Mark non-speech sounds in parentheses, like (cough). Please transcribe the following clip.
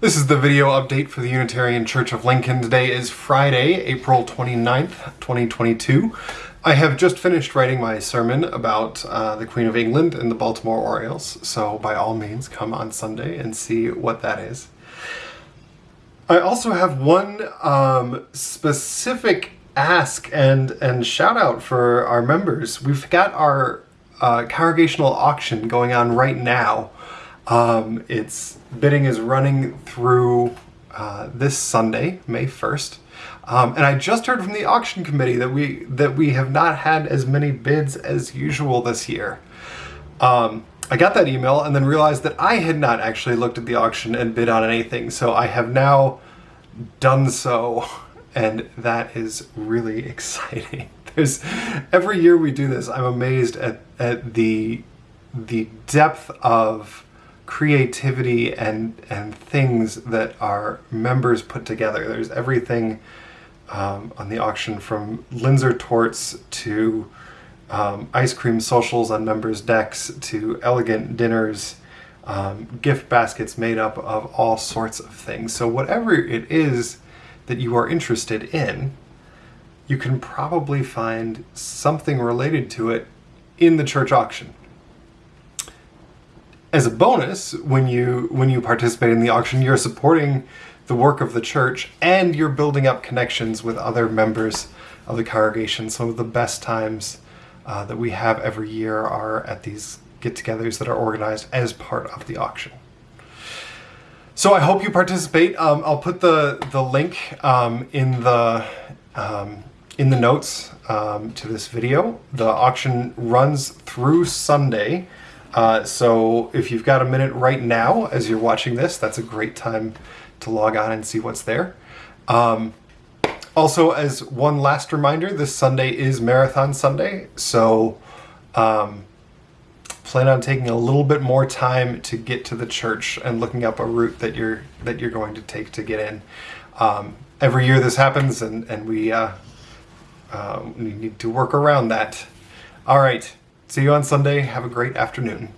This is the video update for the Unitarian Church of Lincoln. Today is Friday, April 29th, 2022. I have just finished writing my sermon about uh, the Queen of England and the Baltimore Orioles, so by all means come on Sunday and see what that is. I also have one um, specific ask and, and shout out for our members. We've got our uh, congregational auction going on right now um, its bidding is running through uh, this Sunday, May 1st. Um, and I just heard from the auction committee that we that we have not had as many bids as usual this year. Um, I got that email and then realized that I had not actually looked at the auction and bid on anything. So I have now done so, and that is really (laughs) exciting. There's every year we do this, I'm amazed at at the the depth of creativity and and things that our members put together. There's everything um, on the auction from Linzer tortes to um, ice cream socials on members' decks to elegant dinners, um, gift baskets made up of all sorts of things. So whatever it is that you are interested in, you can probably find something related to it in the church auction as a bonus, when you when you participate in the auction, you're supporting the work of the church and you're building up connections with other members of the congregation. Some of the best times uh, that we have every year are at these get-togethers that are organized as part of the auction. So I hope you participate. Um, I'll put the the link um, in the um, in the notes um, to this video. The auction runs through Sunday. Uh, so if you've got a minute right now as you're watching this, that's a great time to log on and see what's there. Um, also, as one last reminder, this Sunday is Marathon Sunday, so um, plan on taking a little bit more time to get to the church and looking up a route that you're that you're going to take to get in. Um, every year this happens, and and we uh, uh, we need to work around that. All right. See you on Sunday. Have a great afternoon.